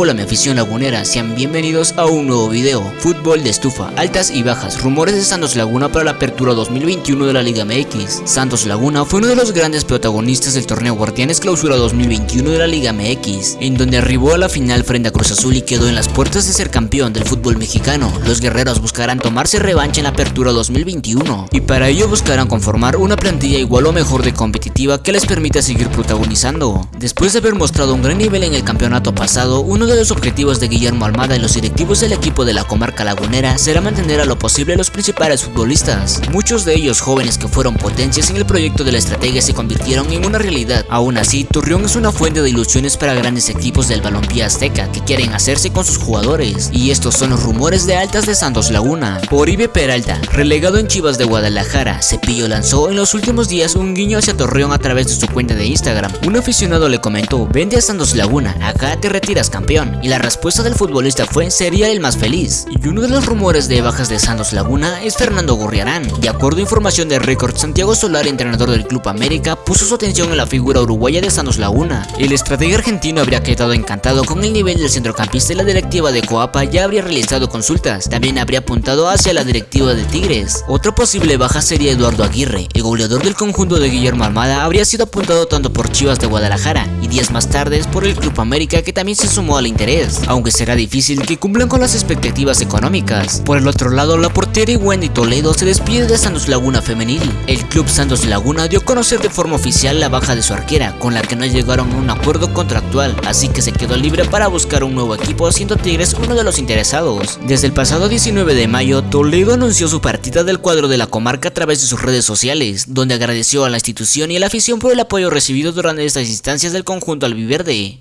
Hola mi afición lagunera, sean bienvenidos a un nuevo video. Fútbol de estufa, altas y bajas, rumores de Santos Laguna para la apertura 2021 de la Liga MX Santos Laguna fue uno de los grandes protagonistas del torneo Guardianes Clausura 2021 de la Liga MX En donde arribó a la final frente a Cruz Azul y quedó en las puertas de ser campeón del fútbol mexicano. Los guerreros buscarán tomarse revancha en la apertura 2021 Y para ello buscarán conformar una plantilla igual o mejor de competitiva que les permita seguir protagonizando. Después de haber mostrado un gran nivel en el campeonato pasado uno de los objetivos de Guillermo Almada y los directivos del equipo de la comarca lagunera será mantener a lo posible a los principales futbolistas. Muchos de ellos jóvenes que fueron potencias en el proyecto de la estrategia se convirtieron en una realidad. Aún así, Turrión es una fuente de ilusiones para grandes equipos del balompié azteca que quieren hacerse con sus jugadores. Y estos son los rumores de altas de Santos Laguna. Por Ibe Peralta, relegado en Chivas de Guadalajara, Cepillo lanzó en los últimos días un guiño hacia Torreón a través de su cuenta de Instagram. Un aficionado le comentó, vende a Santos Laguna, acá te retiras campeón, y la respuesta del futbolista fue sería el más feliz. Y uno de los rumores de bajas de Santos Laguna es Fernando Gorriarán. De acuerdo a información de Record, Santiago Solar, entrenador del Club América, puso su atención en la figura uruguaya de Santos Laguna. El estratega argentino habría quedado encantado con el nivel del centrocampista y la directiva de Coapa ya habría realizado consultas. También habría apuntado hacia la directiva de Tigres. Otra posible baja sería Eduardo Aguirre. El goleador del conjunto de Guillermo Almada habría sido apuntado tanto por Chivas de Guadalajara y días más tarde por el Club América que también se sumó al interés, aunque será difícil que cumplan con las expectativas económicas. Por el otro lado, la portera Wendy Toledo se despide de Santos Laguna Femenil. El club Santos Laguna dio a conocer de forma oficial la baja de su arquera, con la que no llegaron a un acuerdo contractual, así que se quedó libre para buscar un nuevo equipo, siendo Tigres uno de los interesados. Desde el pasado 19 de mayo, Toledo anunció su partida del cuadro de la comarca a través de sus redes sociales, donde agradeció a la institución y a la afición por el apoyo recibido durante estas instancias del conjunto albiverde.